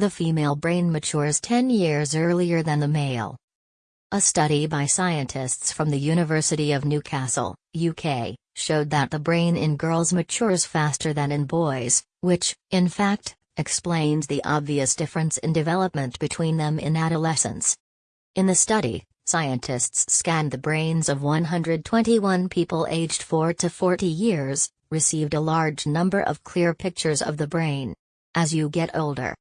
The female brain matures 10 years earlier than the male. A study by scientists from the University of Newcastle, UK, showed that the brain in girls matures faster than in boys, which, in fact, explains the obvious difference in development between them in adolescence. In the study, scientists scanned the brains of 121 people aged 4 to 40 years, received a large number of clear pictures of the brain. As you get older.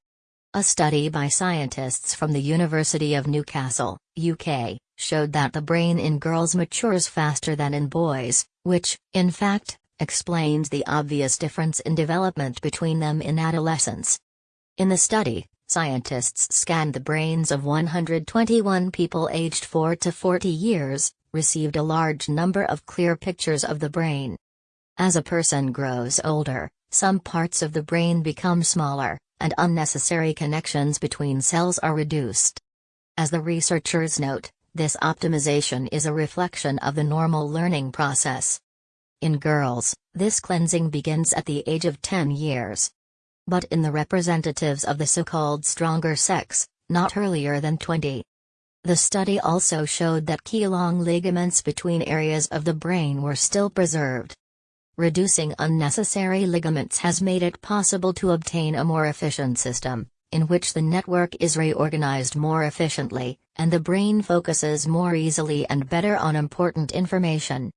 A study by scientists from the University of Newcastle, UK, showed that the brain in girls matures faster than in boys, which, in fact, explains the obvious difference in development between them in adolescence. In the study, scientists scanned the brains of 121 people aged 4 to 40 years, received a large number of clear pictures of the brain. As a person grows older, some parts of the brain become smaller, and unnecessary connections between cells are reduced. As the researchers note, this optimization is a reflection of the normal learning process. In girls, this cleansing begins at the age of 10 years. But in the representatives of the so-called stronger sex, not earlier than 20. The study also showed that key long ligaments between areas of the brain were still preserved. Reducing unnecessary ligaments has made it possible to obtain a more efficient system, in which the network is reorganized more efficiently, and the brain focuses more easily and better on important information.